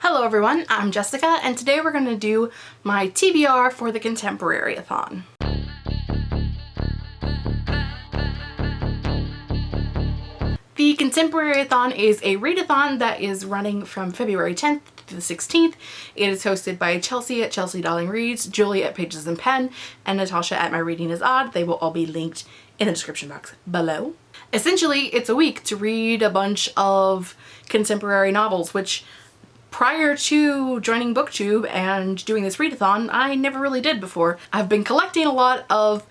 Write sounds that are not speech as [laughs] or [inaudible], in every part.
Hello everyone, I'm Jessica and today we're going to do my TBR for the Contemporary-a-thon. The Contemporary-a-thon is a readathon that is running from February 10th to the 16th. It is hosted by Chelsea at Chelsea Dolling Reads, Julie at Pages and Pen, and Natasha at My Reading is Odd. They will all be linked in the description box below. Essentially, it's a week to read a bunch of contemporary novels, which prior to joining booktube and doing this readathon I never really did before. I've been collecting a lot of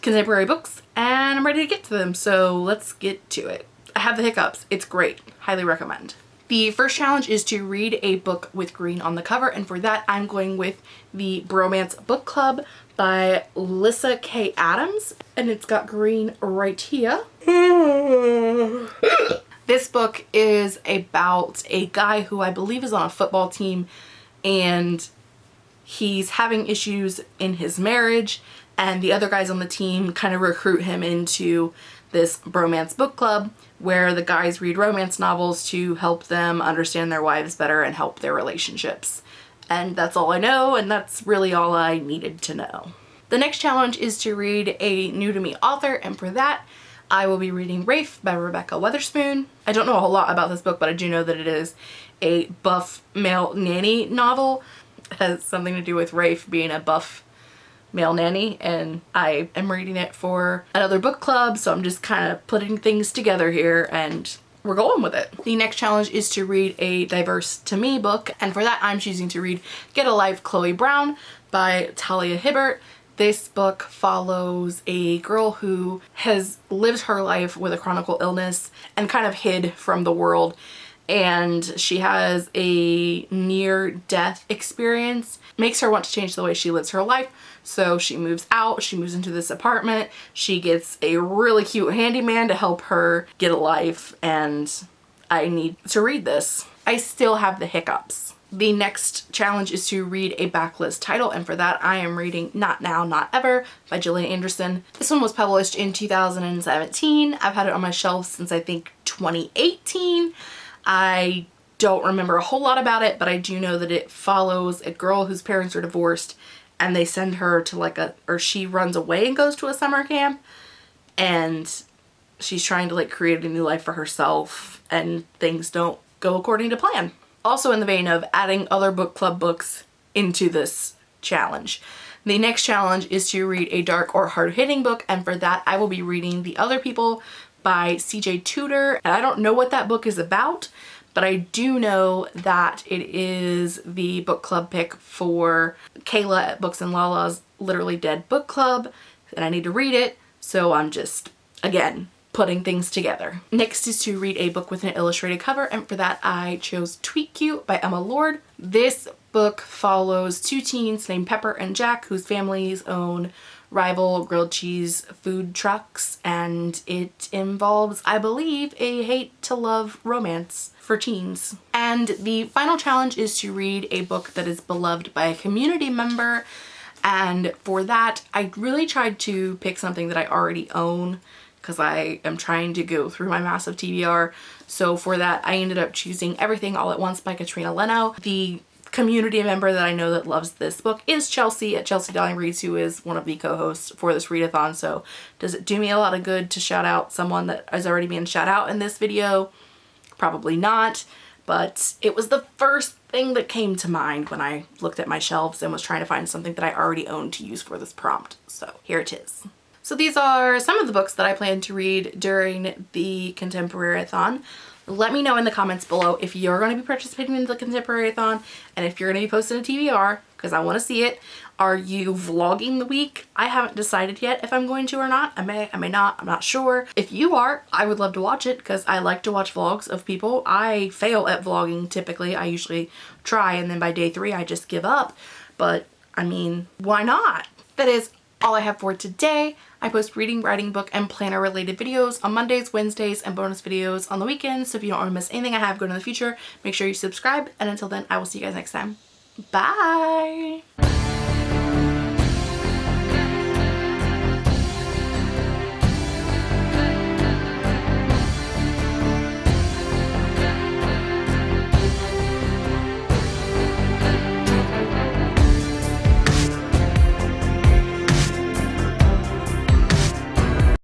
contemporary books and I'm ready to get to them so let's get to it. I have the hiccups. It's great. Highly recommend. The first challenge is to read a book with green on the cover and for that I'm going with the Bromance Book Club by Lyssa Kay Adams and it's got green right here. [laughs] This book is about a guy who I believe is on a football team and he's having issues in his marriage and the other guys on the team kind of recruit him into this bromance book club where the guys read romance novels to help them understand their wives better and help their relationships. And that's all I know and that's really all I needed to know. The next challenge is to read a new to me author and for that I will be reading Rafe by Rebekah Weatherspoon. I don't know a whole lot about this book, but I do know that it is a buff male nanny novel. It has something to do with Rafe being a buff male nanny and I am reading it for another book club so I'm just kind of putting things together here and we're going with it. The next challenge is to read a diverse to me book and for that I'm choosing to read Get a Life Chloe Brown by Talia Hibbert. This book follows a girl who has lived her life with a chronic illness and kind of hid from the world. And she has a near-death experience makes her want to change the way she lives her life. So she moves out she moves into this apartment. She gets a really cute handyman to help her get a life and I need to read this I still have the hiccups the next challenge is to read a backlist title and for that I am reading Not Now, Not Ever by Gillian Anderson. This one was published in 2017. I've had it on my shelf since I think 2018. I don't remember a whole lot about it but I do know that it follows a girl whose parents are divorced and they send her to like a or she runs away and goes to a summer camp and she's trying to like create a new life for herself and things don't go according to plan also in the vein of adding other book club books into this challenge. The next challenge is to read a dark or hard-hitting book and for that I will be reading The Other People by CJ Tudor. And I don't know what that book is about but I do know that it is the book club pick for Kayla at Books and Lala's Literally Dead book club and I need to read it so I'm just again putting things together. Next is to read a book with an illustrated cover and for that I chose Tweet Cute by Emma Lord. This book follows two teens named Pepper and Jack whose families own rival grilled cheese food trucks and it involves, I believe, a hate to love romance for teens. And the final challenge is to read a book that is beloved by a community member and for that I really tried to pick something that I already own because I am trying to go through my massive TBR. So for that, I ended up choosing Everything All at Once by Katrina Leno. The community member that I know that loves this book is Chelsea at Chelsea Dolling Reads, who is one of the co-hosts for this readathon. So does it do me a lot of good to shout out someone that is already being shout out in this video? Probably not, but it was the first thing that came to mind when I looked at my shelves and was trying to find something that I already owned to use for this prompt. So here it is. So these are some of the books that I plan to read during the Contemporary-a-thon. Let me know in the comments below if you're going to be participating in the Contemporary-a-thon and if you're going to be posting a TBR because I want to see it. Are you vlogging the week? I haven't decided yet if I'm going to or not. I may, I may not. I'm not sure. If you are, I would love to watch it because I like to watch vlogs of people. I fail at vlogging typically. I usually try and then by day three I just give up. But I mean, why not? That is all I have for today. I post reading, writing, book, and planner related videos on Mondays, Wednesdays, and bonus videos on the weekends. So if you don't want to miss anything I have going in the future, make sure you subscribe. And until then, I will see you guys next time. Bye!